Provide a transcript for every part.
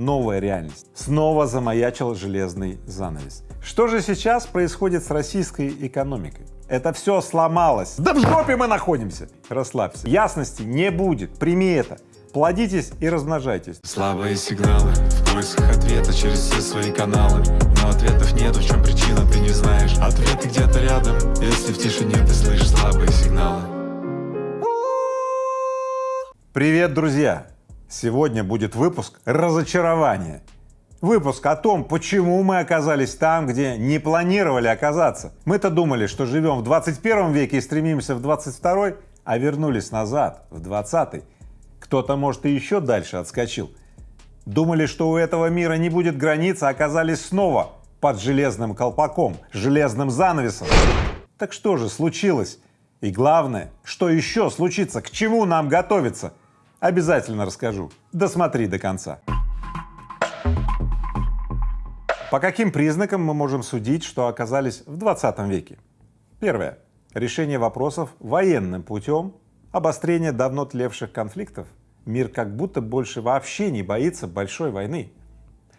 новая реальность. Снова замаячил железный занавес. Что же сейчас происходит с российской экономикой? Это все сломалось. Да в жопе мы находимся. Расслабься. Ясности не будет. Прими это. Плодитесь и размножайтесь. Слабые сигналы в поисках ответа через все свои каналы Но ответов нет, в чем причина, ты не знаешь Ответы где-то рядом, если в тишине ты слышишь слабые сигналы Привет, друзья! Сегодня будет выпуск разочарования. Выпуск о том, почему мы оказались там, где не планировали оказаться. Мы-то думали, что живем в 21 веке и стремимся в 22, а вернулись назад, в 20. Кто-то, может, и еще дальше отскочил. Думали, что у этого мира не будет границ, а оказались снова под железным колпаком, железным занавесом. Так что же случилось? И главное, что еще случится, к чему нам готовиться? Обязательно расскажу. Досмотри до конца. По каким признакам мы можем судить, что оказались в 20 веке? Первое. Решение вопросов военным путем, обострение давно тлевших конфликтов. Мир как будто больше вообще не боится большой войны.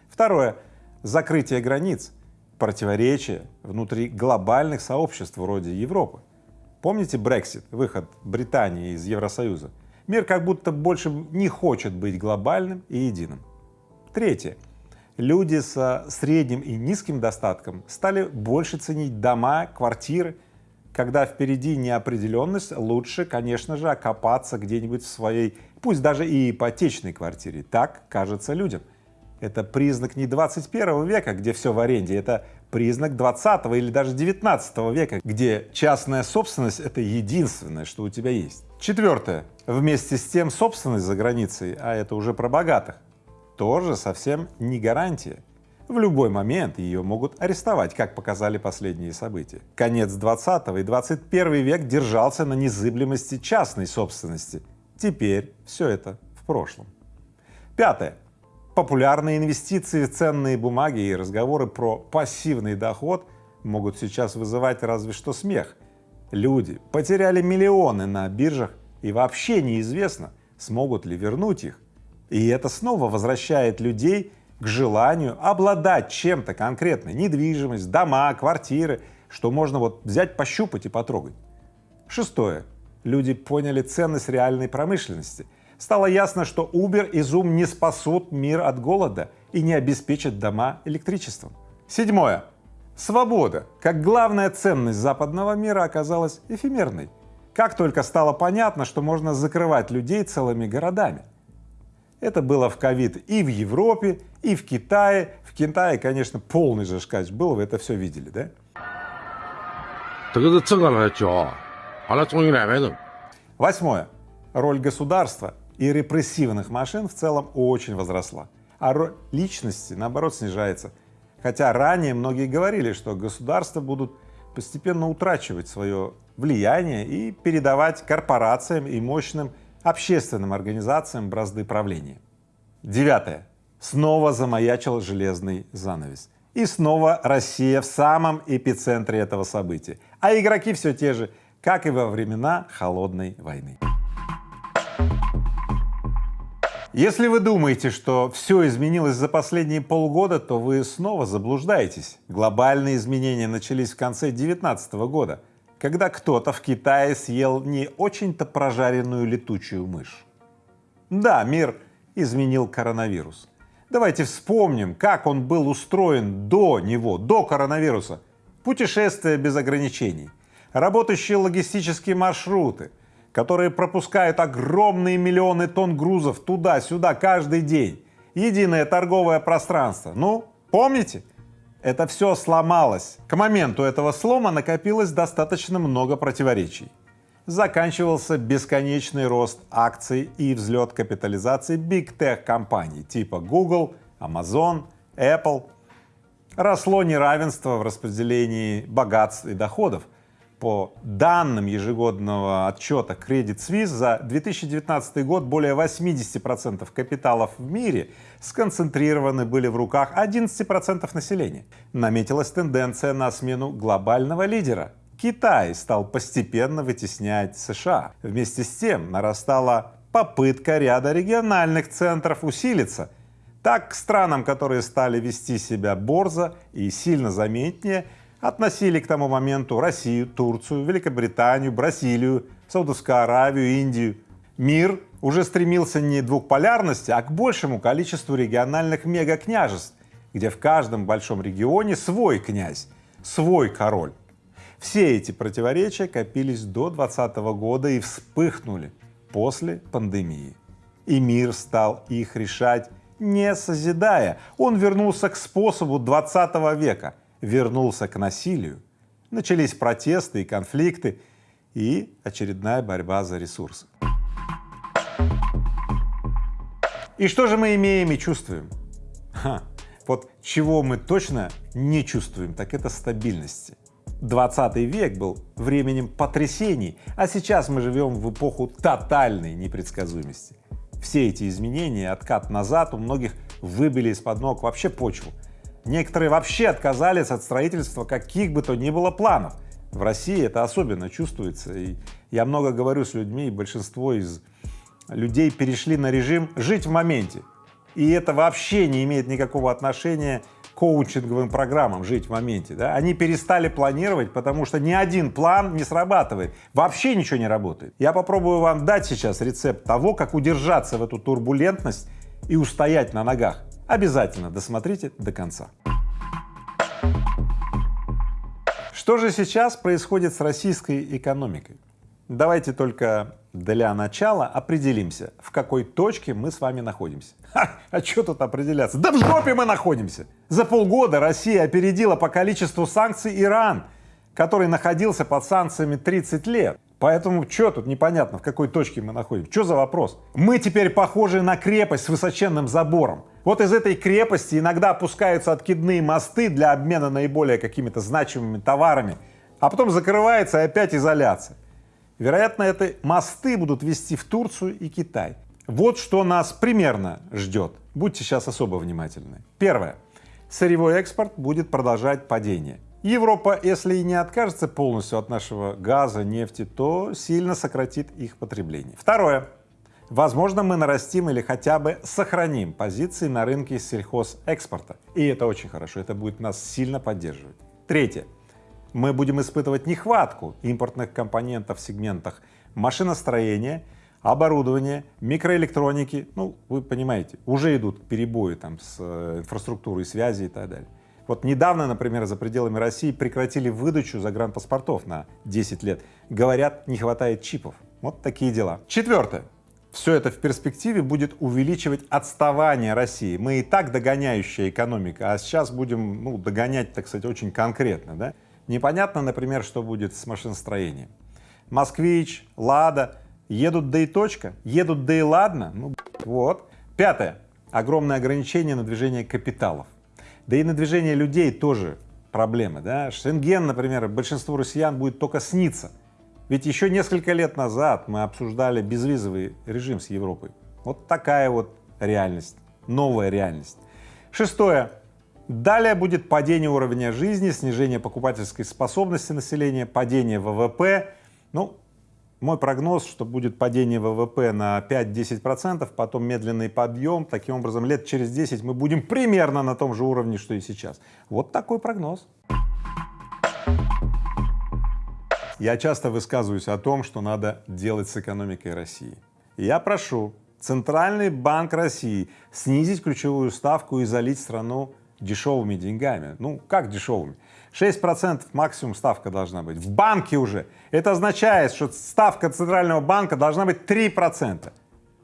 Второе. Закрытие границ, противоречия внутри глобальных сообществ вроде Европы. Помните Brexit, выход Британии из Евросоюза? Мир как будто больше не хочет быть глобальным и единым. Третье люди со средним и низким достатком стали больше ценить дома, квартиры. Когда впереди неопределенность, лучше, конечно же, окопаться где-нибудь в своей, пусть даже и ипотечной квартире. Так кажется людям. Это признак не 21 века, где все в аренде, это признак 20 или даже 19 века, где частная собственность — это единственное, что у тебя есть. Четвертое. Вместе с тем собственность за границей, а это уже про богатых, тоже совсем не гарантия. В любой момент ее могут арестовать, как показали последние события. Конец 20 и 21 век держался на незыблемости частной собственности. Теперь все это в прошлом. Пятое. Популярные инвестиции в ценные бумаги и разговоры про пассивный доход могут сейчас вызывать разве что смех. Люди потеряли миллионы на биржах и вообще неизвестно, смогут ли вернуть их. И это снова возвращает людей к желанию обладать чем-то конкретно, недвижимость, дома, квартиры, что можно вот взять, пощупать и потрогать. Шестое. Люди поняли ценность реальной промышленности. Стало ясно, что Uber и Zoom не спасут мир от голода и не обеспечат дома электричеством. Седьмое. Свобода, как главная ценность западного мира, оказалась эфемерной. Как только стало понятно, что можно закрывать людей целыми городами. Это было в ковид и в Европе, и в Китае. В Китае, конечно, полный же шкач был, вы это все видели, да? Восьмое. Роль государства и репрессивных машин в целом очень возросла, а роль личности, наоборот, снижается. Хотя ранее многие говорили, что государства будут постепенно утрачивать свое влияние и передавать корпорациям и мощным общественным организациям бразды правления. Девятое. Снова замаячил железный занавес. И снова Россия в самом эпицентре этого события. А игроки все те же, как и во времена Холодной войны. Если вы думаете, что все изменилось за последние полгода, то вы снова заблуждаетесь. Глобальные изменения начались в конце 2019 года когда кто-то в Китае съел не очень-то прожаренную летучую мышь. Да, мир изменил коронавирус. Давайте вспомним, как он был устроен до него, до коронавируса. Путешествия без ограничений, работающие логистические маршруты, которые пропускают огромные миллионы тонн грузов туда-сюда каждый день, единое торговое пространство. Ну, помните? это все сломалось. К моменту этого слома накопилось достаточно много противоречий. Заканчивался бесконечный рост акций и взлет капитализации Big Tech компаний типа Google, Amazon, Apple. Росло неравенство в распределении богатств и доходов. По данным ежегодного отчета Credit Suisse за 2019 год более 80% капиталов в мире сконцентрированы были в руках 11% населения. Наметилась тенденция на смену глобального лидера. Китай стал постепенно вытеснять США. Вместе с тем нарастала попытка ряда региональных центров усилиться. Так, к странам, которые стали вести себя борзо и сильно заметнее, относили к тому моменту Россию, Турцию, Великобританию, Бразилию, Саудовскую Аравию, Индию. Мир уже стремился не к двухполярности, а к большему количеству региональных мегакняжеств, где в каждом большом регионе свой князь, свой король. Все эти противоречия копились до 2020 года и вспыхнули после пандемии. И мир стал их решать не созидая. Он вернулся к способу 20 века, вернулся к насилию. Начались протесты и конфликты и очередная борьба за ресурсы. И что же мы имеем и чувствуем? Ха, вот чего мы точно не чувствуем, так это стабильности. 20 век был временем потрясений, а сейчас мы живем в эпоху тотальной непредсказуемости. Все эти изменения, откат назад у многих выбили из-под ног вообще почву. Некоторые вообще отказались от строительства каких бы то ни было планов. В России это особенно чувствуется, и я много говорю с людьми, и большинство из людей перешли на режим «жить в моменте». И это вообще не имеет никакого отношения коучинговым программам «Жить в моменте». Да? Они перестали планировать, потому что ни один план не срабатывает, вообще ничего не работает. Я попробую вам дать сейчас рецепт того, как удержаться в эту турбулентность и устоять на ногах. Обязательно досмотрите до конца. Что же сейчас происходит с российской экономикой? Давайте только для начала определимся, в какой точке мы с вами находимся. Ха, а что тут определяться? Да в жопе мы находимся! За полгода Россия опередила по количеству санкций Иран, который находился под санкциями 30 лет. Поэтому что тут непонятно, в какой точке мы находимся? Что за вопрос? Мы теперь похожи на крепость с высоченным забором. Вот из этой крепости иногда опускаются откидные мосты для обмена наиболее какими-то значимыми товарами, а потом закрывается опять изоляция. Вероятно, это мосты будут вести в Турцию и Китай. Вот что нас примерно ждет. Будьте сейчас особо внимательны. Первое. Сырьевой экспорт будет продолжать падение. Европа, если и не откажется полностью от нашего газа, нефти, то сильно сократит их потребление. Второе. Возможно, мы нарастим или хотя бы сохраним позиции на рынке сельхозэкспорта. И это очень хорошо, это будет нас сильно поддерживать. Третье мы будем испытывать нехватку импортных компонентов в сегментах машиностроения, оборудования, микроэлектроники, ну, вы понимаете, уже идут перебои там с э, инфраструктурой связи и так далее. Вот недавно, например, за пределами России прекратили выдачу загранпаспортов на 10 лет. Говорят, не хватает чипов. Вот такие дела. Четвертое. Все это в перспективе будет увеличивать отставание России. Мы и так догоняющая экономика, а сейчас будем ну, догонять, так сказать, очень конкретно. Да? Непонятно, например, что будет с машиностроением. Москвич, Лада едут да и точка, едут да и ладно. Ну, вот. Пятое. Огромное ограничение на движение капиталов. Да и на движение людей тоже проблемы. Да? Шенген, например, большинству россиян будет только сниться. Ведь еще несколько лет назад мы обсуждали безвизовый режим с Европой. Вот такая вот реальность, новая реальность. Шестое. Далее будет падение уровня жизни, снижение покупательской способности населения, падение ВВП. Ну, мой прогноз, что будет падение ВВП на 5-10%, потом медленный подъем. Таким образом, лет через 10 мы будем примерно на том же уровне, что и сейчас. Вот такой прогноз. Я часто высказываюсь о том, что надо делать с экономикой России. Я прошу Центральный банк России снизить ключевую ставку и залить страну дешевыми деньгами. Ну, как дешевыми? 6% максимум ставка должна быть. В банке уже. Это означает, что ставка Центрального банка должна быть 3%.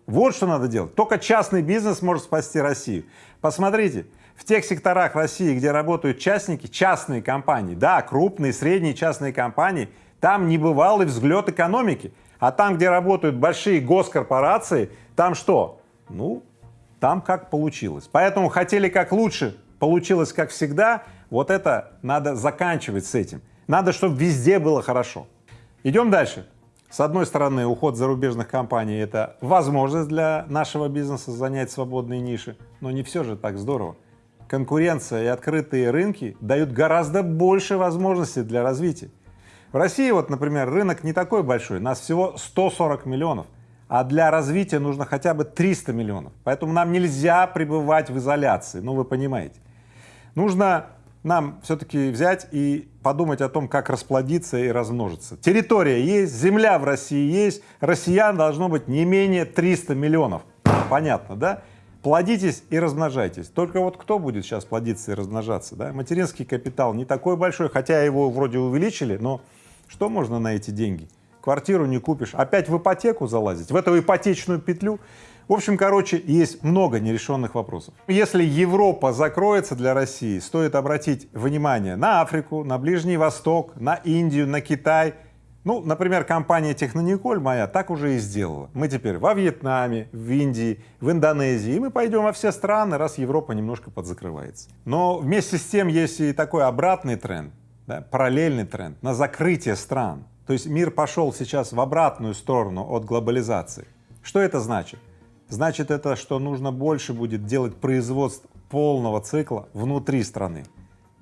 Вот что надо делать. Только частный бизнес может спасти Россию. Посмотрите, в тех секторах России, где работают частники, частные компании, да, крупные, средние частные компании, там небывалый взгляд экономики. А там, где работают большие госкорпорации, там что? Ну, там как получилось. Поэтому хотели как лучше, получилось как всегда, вот это надо заканчивать с этим. Надо, чтобы везде было хорошо. Идем дальше. С одной стороны, уход зарубежных компаний — это возможность для нашего бизнеса занять свободные ниши, но не все же так здорово. Конкуренция и открытые рынки дают гораздо больше возможностей для развития. В России вот, например, рынок не такой большой, нас всего 140 миллионов, а для развития нужно хотя бы 300 миллионов. Поэтому нам нельзя пребывать в изоляции, ну вы понимаете. Нужно нам все-таки взять и подумать о том, как расплодиться и размножиться. Территория есть, земля в России есть, россиян должно быть не менее 300 миллионов. Понятно, да? Плодитесь и размножайтесь. Только вот кто будет сейчас плодиться и размножаться? Да? Материнский капитал не такой большой, хотя его вроде увеличили, но что можно на эти деньги? Квартиру не купишь, опять в ипотеку залазить, в эту ипотечную петлю. В общем, короче, есть много нерешенных вопросов. Если Европа закроется для России, стоит обратить внимание на Африку, на Ближний Восток, на Индию, на Китай. Ну, например, компания Технониколь моя так уже и сделала. Мы теперь во Вьетнаме, в Индии, в Индонезии, и мы пойдем во все страны, раз Европа немножко подзакрывается. Но вместе с тем есть и такой обратный тренд, да, параллельный тренд на закрытие стран. То есть мир пошел сейчас в обратную сторону от глобализации. Что это значит? Значит это, что нужно больше будет делать производств полного цикла внутри страны.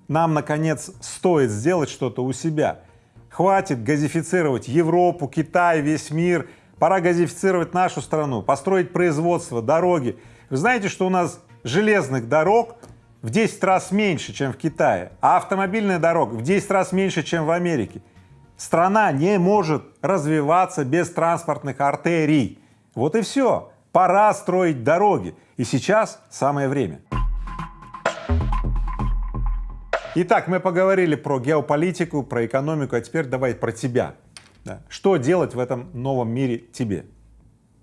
Нам, наконец, стоит сделать что-то у себя. Хватит газифицировать Европу, Китай, весь мир. Пора газифицировать нашу страну, построить производство, дороги. Вы знаете, что у нас железных дорог в 10 раз меньше, чем в Китае, а автомобильных дорог в 10 раз меньше, чем в Америке. Страна не может развиваться без транспортных артерий. Вот и все. Пора строить дороги. И сейчас самое время. Итак, мы поговорили про геополитику, про экономику, а теперь давай про тебя. Да. Что делать в этом новом мире тебе?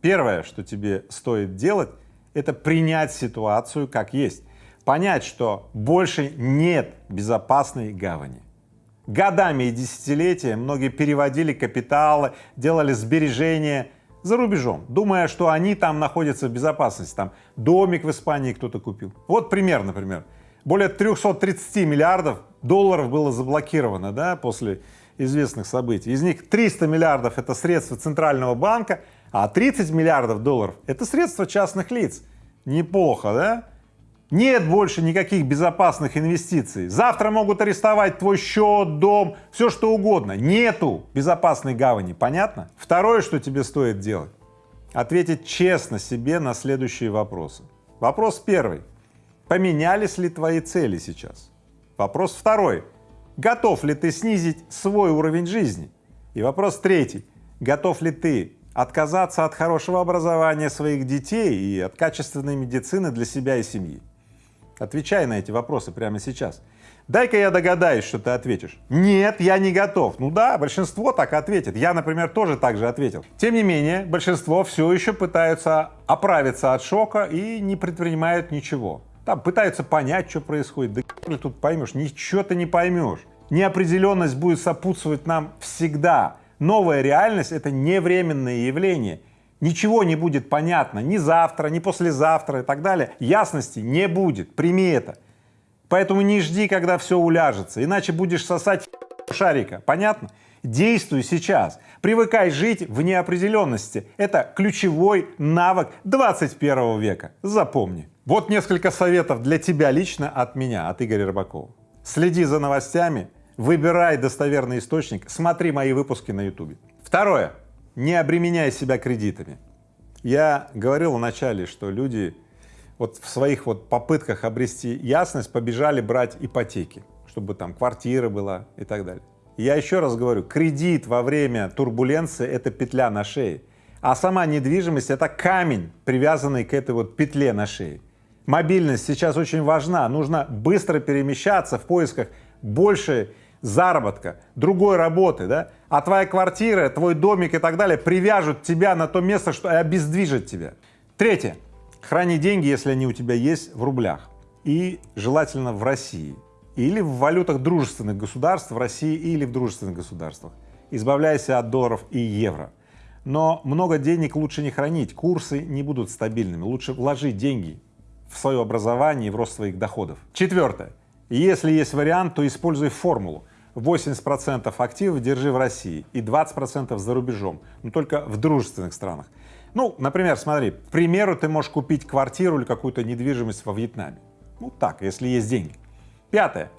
Первое, что тебе стоит делать, это принять ситуацию как есть. Понять, что больше нет безопасной гавани. Годами и десятилетия многие переводили капиталы, делали сбережения за рубежом, думая, что они там находятся в безопасности, там домик в Испании кто-то купил. Вот пример, например. Более 330 миллиардов долларов было заблокировано да, после известных событий. Из них 300 миллиардов — это средства Центрального банка, а 30 миллиардов долларов — это средства частных лиц. Неплохо, да? Нет больше никаких безопасных инвестиций. Завтра могут арестовать твой счет, дом, все что угодно. Нету безопасной гавани, понятно? Второе, что тебе стоит делать, ответить честно себе на следующие вопросы. Вопрос первый. Поменялись ли твои цели сейчас? Вопрос второй. Готов ли ты снизить свой уровень жизни? И вопрос третий. Готов ли ты отказаться от хорошего образования своих детей и от качественной медицины для себя и семьи? Отвечай на эти вопросы прямо сейчас. Дай-ка я догадаюсь, что ты ответишь. Нет, я не готов. Ну да, большинство так ответит. Я, например, тоже так же ответил. Тем не менее, большинство все еще пытаются оправиться от шока и не предпринимают ничего. Там пытаются понять, что происходит. Да тут поймешь, ничего ты не поймешь. Неопределенность будет сопутствовать нам всегда. Новая реальность — это не временное явление ничего не будет понятно ни завтра, ни послезавтра и так далее, ясности не будет, прими это. Поэтому не жди, когда все уляжется, иначе будешь сосать шарика, понятно? Действуй сейчас, привыкай жить в неопределенности, это ключевой навык 21 века, запомни. Вот несколько советов для тебя лично от меня, от Игоря Рыбакова. Следи за новостями, выбирай достоверный источник, смотри мои выпуски на YouTube. Второе не обременяй себя кредитами. Я говорил вначале, что люди вот в своих вот попытках обрести ясность побежали брать ипотеки, чтобы там квартира была и так далее. Я еще раз говорю, кредит во время турбуленции — это петля на шее, а сама недвижимость — это камень, привязанный к этой вот петле на шее. Мобильность сейчас очень важна, нужно быстро перемещаться в поисках большей заработка, другой работы, да, а твоя квартира, твой домик и так далее привяжут тебя на то место, что и обездвижат тебя. Третье. Храни деньги, если они у тебя есть, в рублях. И желательно в России. Или в валютах дружественных государств, в России или в дружественных государствах. Избавляйся от долларов и евро. Но много денег лучше не хранить, курсы не будут стабильными. Лучше вложить деньги в свое образование и в рост своих доходов. Четвертое. Если есть вариант, то используй формулу. 80% активов держи в России и 20% за рубежом, но только в дружественных странах. Ну, например, смотри, к примеру, ты можешь купить квартиру или какую-то недвижимость во Вьетнаме. Ну так, если есть деньги. Пятое.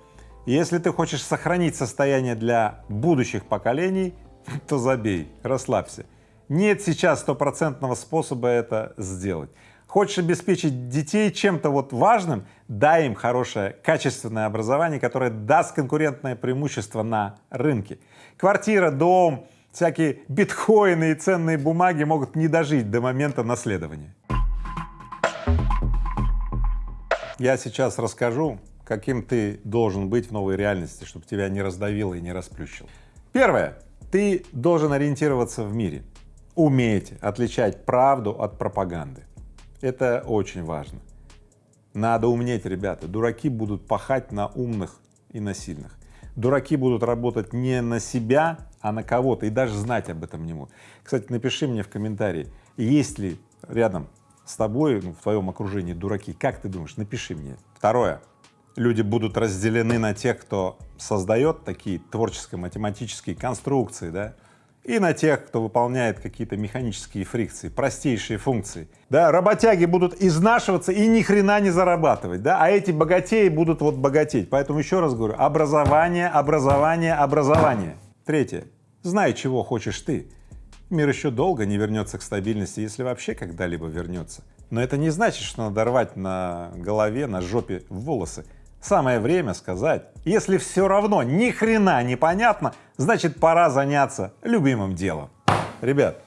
Если ты хочешь сохранить состояние для будущих поколений, то забей, расслабься. нет сейчас стопроцентного способа это сделать. Хочешь обеспечить детей чем-то вот важным, дай им хорошее, качественное образование, которое даст конкурентное преимущество на рынке. Квартира, дом, всякие биткоины и ценные бумаги могут не дожить до момента наследования. Я сейчас расскажу, каким ты должен быть в новой реальности, чтобы тебя не раздавило и не расплющило. Первое. Ты должен ориентироваться в мире, уметь отличать правду от пропаганды. Это очень важно. Надо умнеть, ребята. Дураки будут пахать на умных и на сильных. Дураки будут работать не на себя, а на кого-то, и даже знать об этом не могут. Кстати, напиши мне в комментарии, есть ли рядом с тобой, ну, в твоем окружении дураки, как ты думаешь, напиши мне. Второе, люди будут разделены на тех, кто создает такие творческо-математические конструкции, да, и на тех, кто выполняет какие-то механические фрикции, простейшие функции. Да, работяги будут изнашиваться и ни хрена не зарабатывать, да, а эти богатеи будут вот богатеть. Поэтому еще раз говорю, образование, образование, образование. Третье. Знай, чего хочешь ты. Мир еще долго не вернется к стабильности, если вообще когда-либо вернется. Но это не значит, что надо рвать на голове, на жопе волосы. Самое время сказать, если все равно ни хрена не понятно, значит пора заняться любимым делом. Ребят,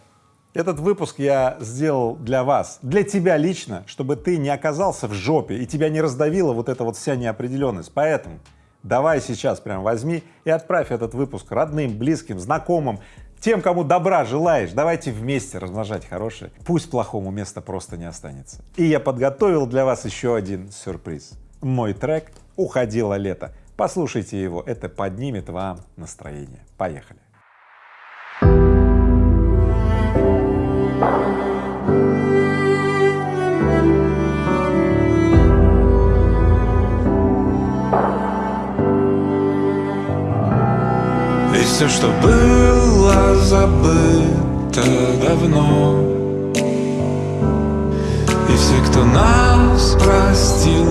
этот выпуск я сделал для вас, для тебя лично, чтобы ты не оказался в жопе и тебя не раздавила вот эта вот вся неопределенность. Поэтому давай сейчас прям возьми и отправь этот выпуск родным, близким, знакомым, тем, кому добра желаешь, давайте вместе размножать хорошее. Пусть плохому места просто не останется. И я подготовил для вас еще один сюрприз. Мой трек «Уходило лето». Послушайте его, это поднимет вам настроение. Поехали. И все, что было забыто давно И все, кто нас простил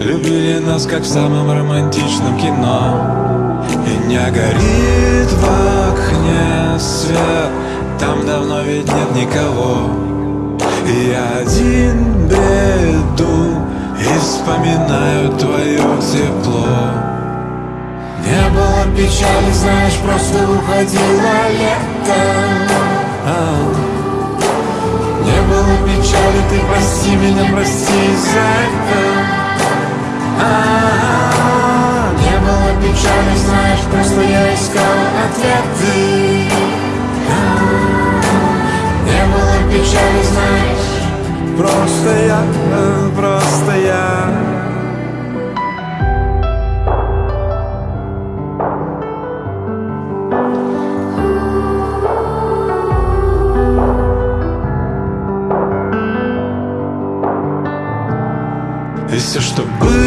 Любили нас, как в самом романтичном кино. И не горит в окне свет Там давно ведь нет никого. И я один бреду И вспоминаю твое тепло. Не было печали, знаешь, просто уходило лето. А. Не было печали, ты прости меня, прости за это. Не было печали, знаешь, просто я искал ответы. Не было печали, знаешь Просто я, просто я все, что было